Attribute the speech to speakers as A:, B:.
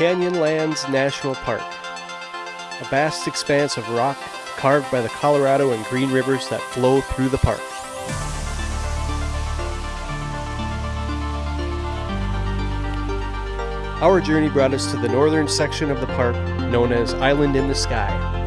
A: Canyonlands National Park, a vast expanse of rock carved by the Colorado and Green Rivers that flow through the park. Our journey brought us to the northern section of the park known as Island in the Sky.